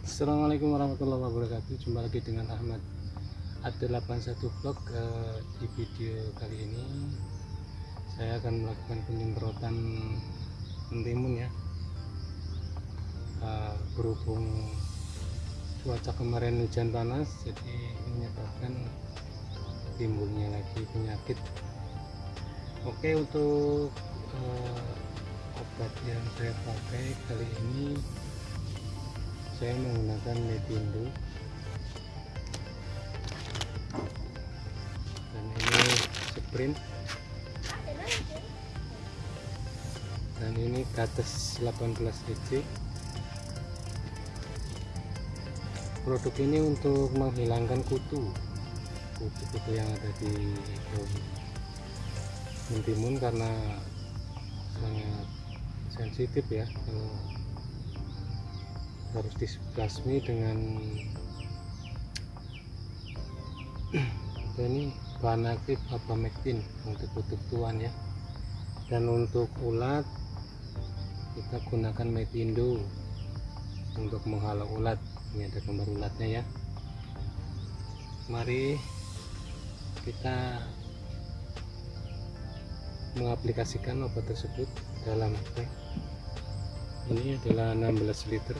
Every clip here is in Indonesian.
Assalamualaikum warahmatullahi wabarakatuh. Jumpa lagi dengan Ahmad Ad81 Vlog eh, Di video kali ini. Saya akan melakukan penyemprotan mentimun ya. Eh, Berhubung cuaca kemarin hujan panas Jadi menyebabkan timbulnya lagi penyakit. Oke untuk eh, obat yang saya pakai kali ini saya menggunakan metindo dan ini sprint. Dan ini kates 18 cc produk ini untuk menghilangkan kutu. Kutu-kutu yang ada di daun mentimun karena sangat sensitif ya kalau harus dibasmi dengan ini bahan aktif abamectin untuk kutuk tuan ya. Dan untuk ulat kita gunakan metindo untuk menghalau ulat. Ini ada gambar ulatnya ya. Mari kita mengaplikasikan obat tersebut dalam tank ini adalah 16 liter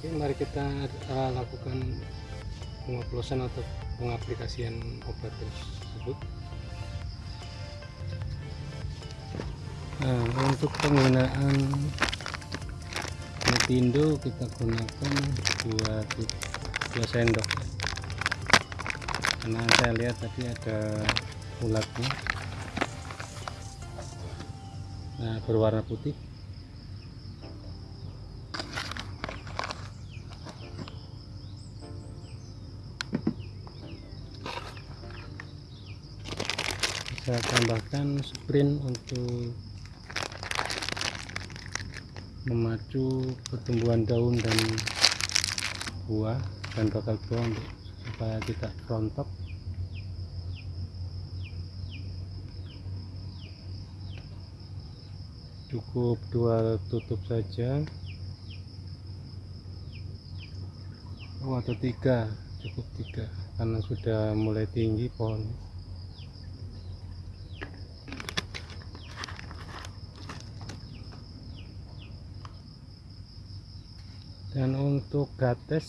Oke, mari kita uh, lakukan pengoplosan atau pengaplikasian obat tersebut. Nah, untuk penggunaan metindo kita gunakan dua, dua sendok. Karena saya lihat tadi ada ulatnya. Nah, berwarna putih. Saya tambahkan sprint untuk memacu pertumbuhan daun dan buah dan bakal buah untuk supaya tidak rontok cukup dua tutup saja. Oh atau tiga. Cukup tiga karena sudah mulai tinggi pohon dan untuk gates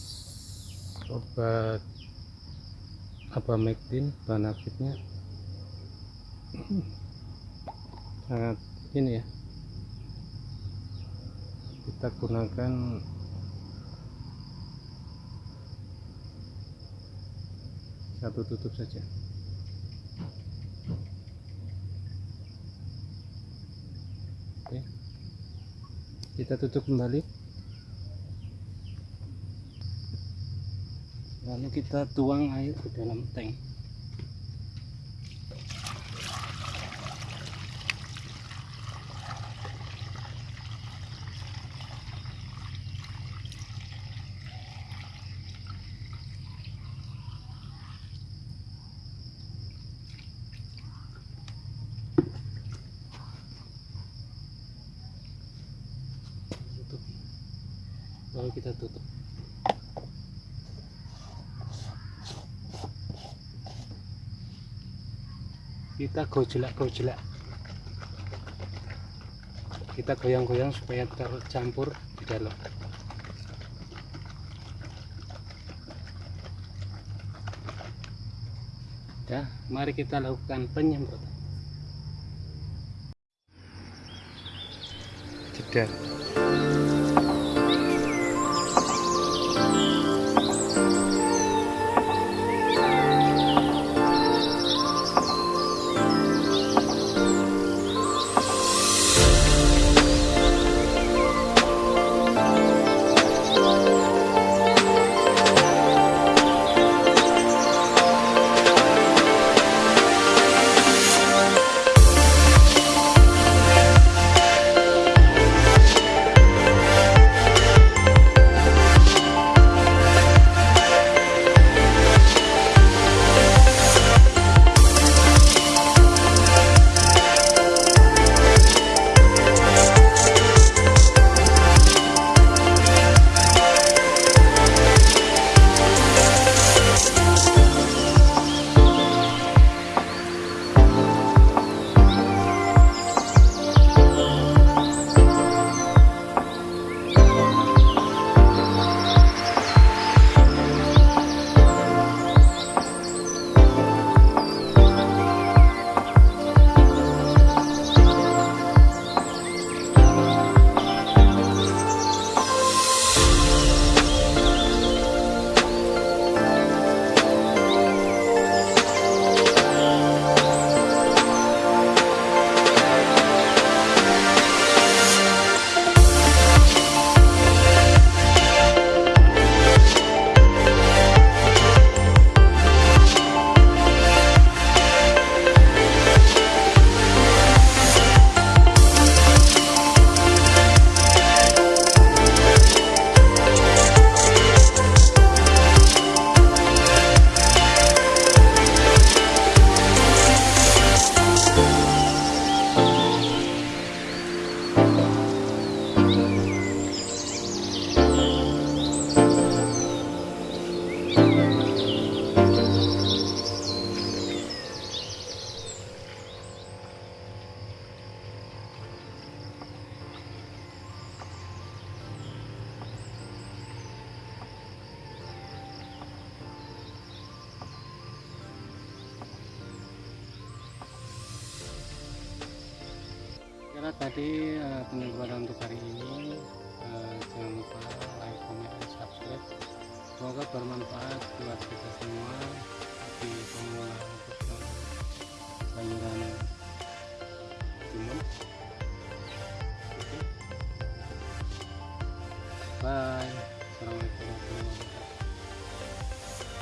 obat apa mektin bahan aktifnya sangat ini ya. Kita gunakan satu tutup saja. Oke. Kita tutup kembali lalu kita tuang air ke dalam tank. Lalu kita tutup kita gojlak kita goyang-goyang supaya tercampur di dalam. Ya mari kita lakukan penyemprotan. Jeda tadi penyemprotan untuk hari ini Eh, jangan lupa like comment dan subscribe. Semoga bermanfaat buat kita semua. Di untuk eh, sayuran